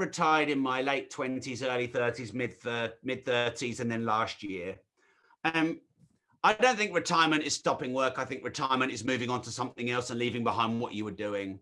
retired in my late 20s, early 30s, mid uh, mid 30s, and then last year. Um, I don't think retirement is stopping work. I think retirement is moving on to something else and leaving behind what you were doing.